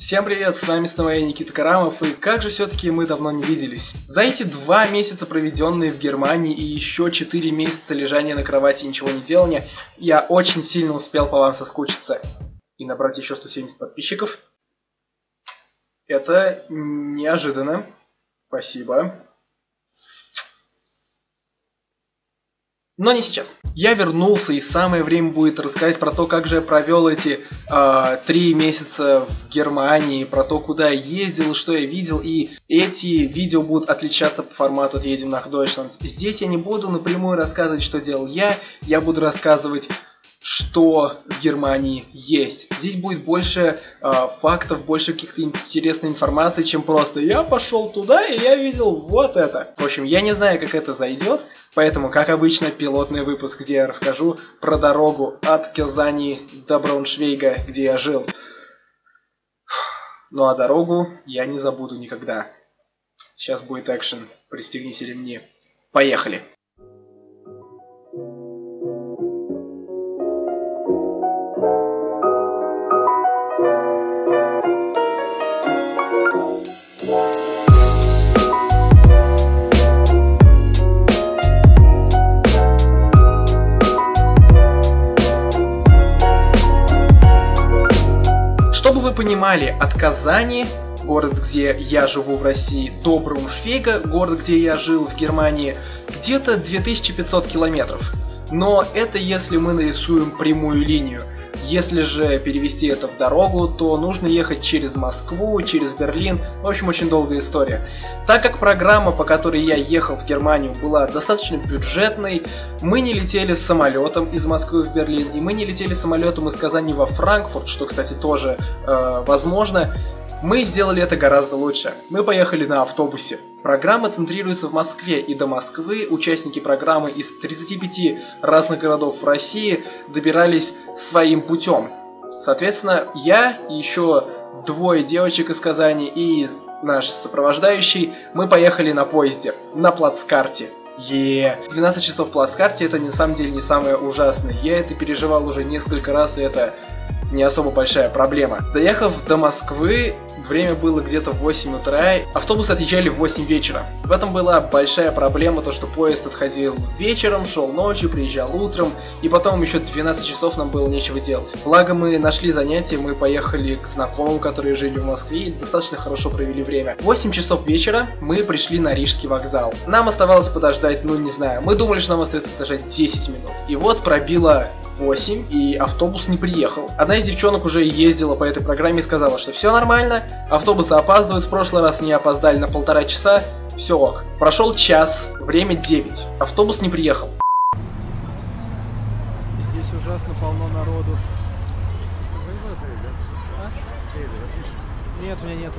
Всем привет, с вами снова я, Никита Карамов, и как же все-таки мы давно не виделись. За эти два месяца, проведенные в Германии, и еще четыре месяца лежания на кровати и ничего не делания, я очень сильно успел по вам соскучиться. И набрать еще 170 подписчиков. Это неожиданно. Спасибо. Но не сейчас. Я вернулся, и самое время будет рассказать про то, как же я провел эти э, три месяца в Германии, про то, куда я ездил, что я видел, и эти видео будут отличаться по формату от «Едем на Дойчланд». Здесь я не буду напрямую рассказывать, что делал я, я буду рассказывать что в Германии есть. Здесь будет больше э, фактов, больше каких-то интересной информации, чем просто я пошел туда и я видел вот это. В общем, я не знаю, как это зайдет, поэтому, как обычно, пилотный выпуск, где я расскажу про дорогу от Казани до Брауншвейга, где я жил. Ну а дорогу я не забуду никогда. Сейчас будет экшен. Пристегните ремни. Поехали! Понимали, от Казани, город, где я живу в России, до Брауншвейга, город, где я жил в Германии, где-то 2500 километров. Но это если мы нарисуем прямую линию. Если же перевести это в дорогу, то нужно ехать через Москву, через Берлин. В общем, очень долгая история. Так как программа, по которой я ехал в Германию, была достаточно бюджетной, мы не летели самолетом из Москвы в Берлин, и мы не летели самолетом из Казани во Франкфурт, что, кстати, тоже э, возможно. Мы сделали это гораздо лучше. Мы поехали на автобусе. Программа центрируется в Москве, и до Москвы участники программы из 35 разных городов России добирались своим путем. Соответственно, я и еще двое девочек из Казани и наш сопровождающий, мы поехали на поезде, на плацкарте. Е, 12 часов в плацкарте это на самом деле не самое ужасное. Я это переживал уже несколько раз, и это не особо большая проблема. Доехав до Москвы, время было где-то в 8 утра, автобусы отъезжали в 8 вечера. В этом была большая проблема, то что поезд отходил вечером, шел ночью, приезжал утром, и потом еще 12 часов нам было нечего делать. Благо мы нашли занятие, мы поехали к знакомым, которые жили в Москве, и достаточно хорошо провели время. В 8 часов вечера мы пришли на Рижский вокзал. Нам оставалось подождать, ну не знаю, мы думали, что нам остается подождать 10 минут. И вот пробило 8, и автобус не приехал. Одна из девчонок уже ездила по этой программе и сказала, что все нормально, автобусы опаздывают, в прошлый раз не опоздали на полтора часа, все ок. Прошел час, время 9, автобус не приехал. Здесь ужасно полно народу. Нет, у меня нету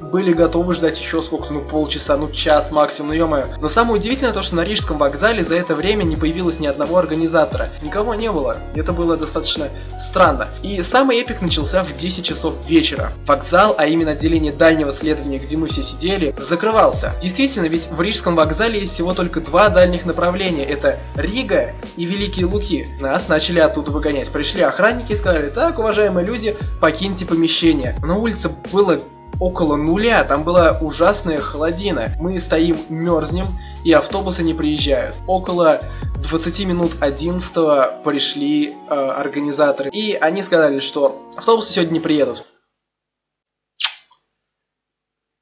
были готовы ждать еще сколько-то, ну полчаса, ну час максимум, ну ё Но самое удивительное то, что на Рижском вокзале за это время не появилось ни одного организатора. Никого не было. Это было достаточно странно. И самый эпик начался в 10 часов вечера. Вокзал, а именно отделение дальнего следования, где мы все сидели, закрывался. Действительно, ведь в Рижском вокзале есть всего только два дальних направления. Это Рига и Великие Луки. Нас начали оттуда выгонять. Пришли охранники и сказали, так, уважаемые люди, покиньте помещение. На улице было около нуля, там была ужасная холодина. Мы стоим, мерзнем, и автобусы не приезжают. Около 20 минут 11 пришли э, организаторы, и они сказали, что автобусы сегодня не приедут.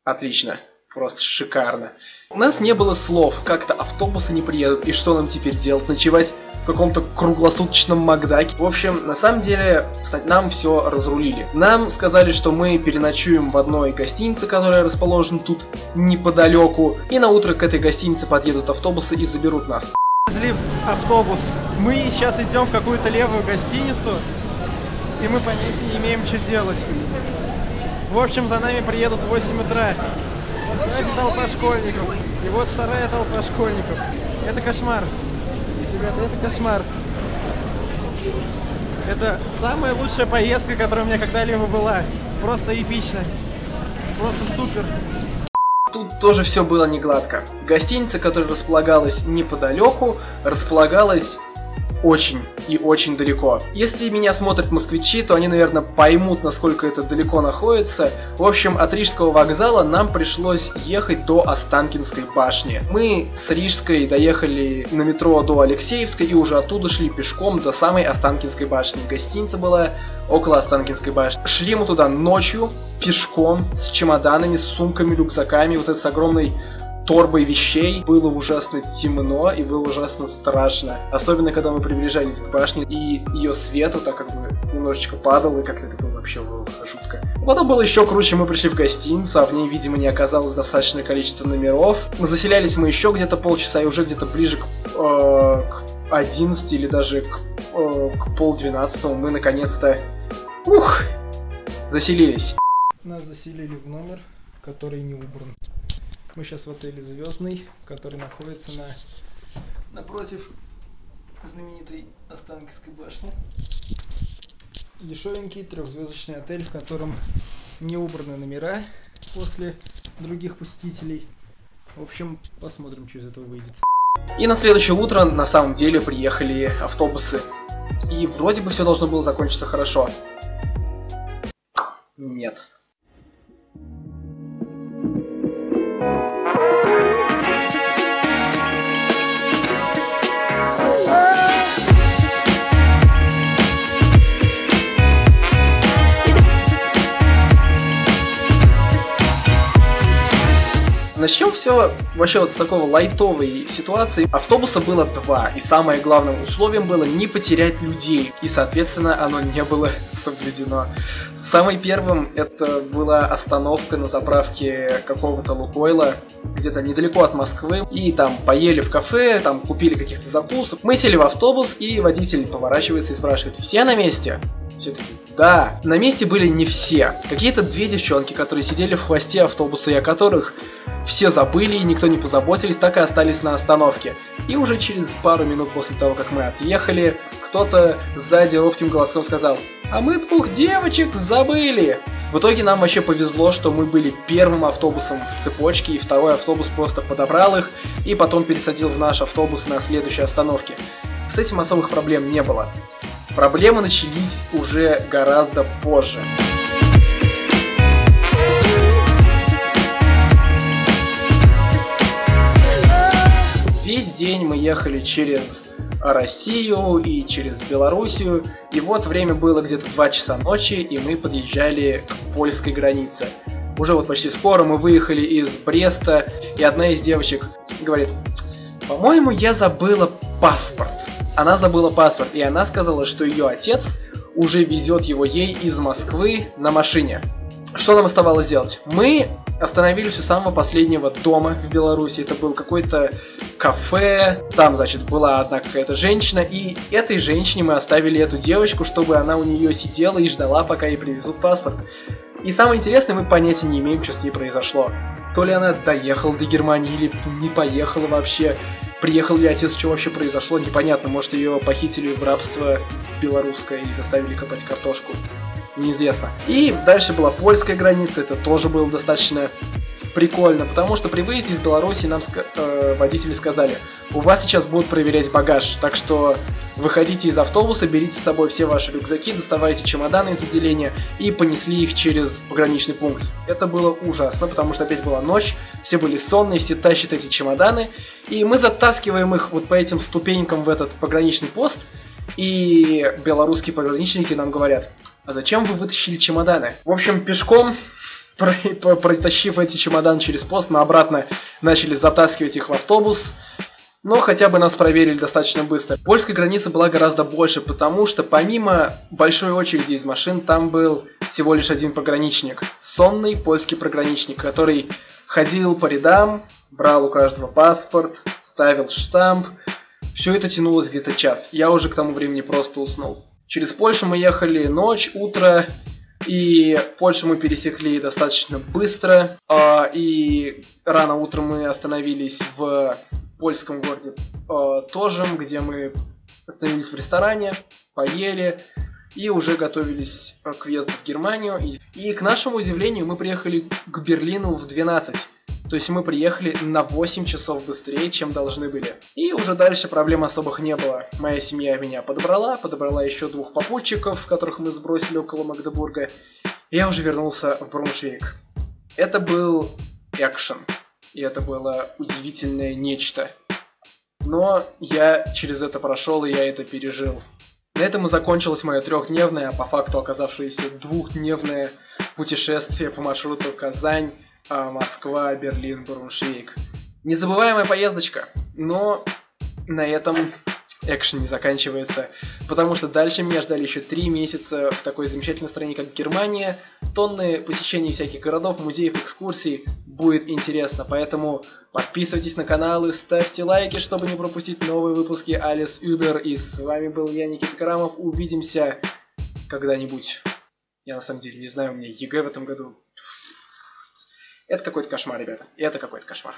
Отлично. Просто шикарно. У нас не было слов, как-то автобусы не приедут, и что нам теперь делать? Ночевать в каком-то круглосуточном Макдаке. В общем, на самом деле, нам все разрулили. Нам сказали, что мы переночуем в одной гостинице, которая расположена тут неподалеку, и на утро к этой гостинице подъедут автобусы и заберут нас. Везли автобус. Мы сейчас идем в какую-то левую гостиницу, и мы понятия не имеем, что делать. В общем, за нами приедут в 8 утра. Сзади толпа школьников. И вот вторая толпа школьников. Это кошмар. Ребята, это кошмар. Это самая лучшая поездка, которая у меня когда-либо была. Просто эпично. Просто супер. Тут тоже все было не гладко. Гостиница, которая располагалась неподалеку, располагалась очень и очень далеко. Если меня смотрят москвичи, то они, наверное, поймут, насколько это далеко находится. В общем, от Рижского вокзала нам пришлось ехать до Останкинской башни. Мы с Рижской доехали на метро до Алексеевской и уже оттуда шли пешком до самой Останкинской башни. Гостиница была около Останкинской башни. Шли мы туда ночью, пешком, с чемоданами, с сумками, рюкзаками, вот это с огромной торбой вещей. Было ужасно темно и было ужасно страшно. Особенно, когда мы приближались к башне, и ее свет вот так как бы немножечко падал, и как-то это было вообще было жутко. Потом было еще круче, мы пришли в гостиницу, а в ней, видимо, не оказалось достаточное количество номеров. Мы заселялись мы еще где-то полчаса, и уже где-то ближе к, э, к 11 или даже к, э, к полдвенадцатому мы наконец-то, ух, заселились. Нас заселили в номер, который не убран. Мы сейчас в отеле Звездный, который находится на напротив знаменитой Останкинской башни. Дешевенький трехзвездочный отель, в котором не убраны номера после других посетителей. В общем, посмотрим, что из этого выйдет. И на следующее утро на самом деле приехали автобусы. И вроде бы все должно было закончиться хорошо. Нет. Начнем все вообще вот с такого лайтовой ситуации. Автобуса было два, и самое главное условием было не потерять людей, и соответственно оно не было соблюдено. Самым первым это была остановка на заправке какого-то Лукойла, где-то недалеко от Москвы, и там поели в кафе, там купили каких-то закусок. Мы сели в автобус, и водитель поворачивается и спрашивает, все на месте? Все такие, да. На месте были не все. Какие-то две девчонки, которые сидели в хвосте автобуса, и о которых все забыли и никто не позаботились, так и остались на остановке. И уже через пару минут после того, как мы отъехали, кто-то сзади робким голоском сказал «А мы двух девочек забыли!» В итоге нам вообще повезло, что мы были первым автобусом в цепочке, и второй автобус просто подобрал их и потом пересадил в наш автобус на следующей остановке. С этим особых проблем не было. Проблемы начались уже гораздо позже. Весь день мы ехали через Россию и через Белоруссию, и вот время было где-то 2 часа ночи, и мы подъезжали к польской границе. Уже вот почти скоро мы выехали из Бреста, и одна из девочек говорит, по-моему, я забыла паспорт она забыла паспорт, и она сказала, что ее отец уже везет его ей из Москвы на машине. Что нам оставалось делать? Мы остановились у самого последнего дома в Беларуси. Это был какой-то кафе. Там, значит, была одна какая-то женщина. И этой женщине мы оставили эту девочку, чтобы она у нее сидела и ждала, пока ей привезут паспорт. И самое интересное, мы понятия не имеем, что с ней произошло. То ли она доехала до Германии или не поехала вообще. Приехал ли отец, что вообще произошло, непонятно. Может, ее похитили в рабство белорусское и заставили копать картошку. Неизвестно. И дальше была польская граница, это тоже было достаточно прикольно, потому что при выезде из Беларуси нам э, водители сказали, у вас сейчас будут проверять багаж, так что выходите из автобуса, берите с собой все ваши рюкзаки, доставайте чемоданы из отделения и понесли их через пограничный пункт. Это было ужасно, потому что опять была ночь, все были сонные, все тащат эти чемоданы, и мы затаскиваем их вот по этим ступенькам в этот пограничный пост, и белорусские пограничники нам говорят, а зачем вы вытащили чемоданы? В общем, пешком протащив эти чемоданы через пост, мы обратно начали затаскивать их в автобус. Но хотя бы нас проверили достаточно быстро. Польская граница была гораздо больше, потому что помимо большой очереди из машин, там был всего лишь один пограничник. Сонный польский пограничник, который ходил по рядам, брал у каждого паспорт, ставил штамп. Все это тянулось где-то час. Я уже к тому времени просто уснул. Через Польшу мы ехали ночь, утро, и Польшу мы пересекли достаточно быстро. А, и рано утром мы остановились в польском городе а, Тожем, где мы остановились в ресторане, поели и уже готовились к въезду в Германию. И, к нашему удивлению мы приехали к Берлину в 12. То есть мы приехали на 8 часов быстрее, чем должны были. И уже дальше проблем особых не было. Моя семья меня подобрала, подобрала еще двух попутчиков, которых мы сбросили около Магдебурга. Я уже вернулся в Бруншвейк. Это был экшен. И это было удивительное нечто. Но я через это прошел, и я это пережил. На этом и закончилось мое трехдневное, а по факту оказавшееся двухдневное путешествие по маршруту Казань, а, Москва, Берлин, Бруншвейк. Незабываемая поездочка, но на этом экшен не заканчивается, потому что дальше меня ждали еще три месяца в такой замечательной стране, как Германия, тонны посещений всяких городов, музеев, экскурсий, будет интересно, поэтому подписывайтесь на канал и ставьте лайки, чтобы не пропустить новые выпуски Алис Убер, и с вами был я, Никита Карамов, увидимся когда-нибудь. Я на самом деле не знаю, у меня ЕГЭ в этом году. Это какой-то кошмар, ребята, это какой-то кошмар.